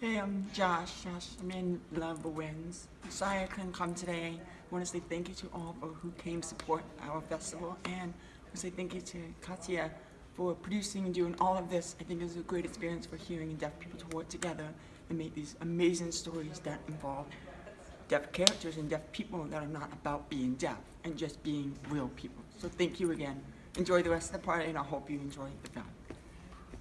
Hey, I'm Josh. Josh, I'm in Love Wins. Sorry I couldn't come today. I want to say thank you to all for who came support our festival, and I want to say thank you to Katya for producing and doing all of this. I think it was a great experience for hearing and deaf people to work together and make these amazing stories that involve deaf characters and deaf people that are not about being deaf and just being real people. So thank you again. Enjoy the rest of the party, and I hope you enjoy the film.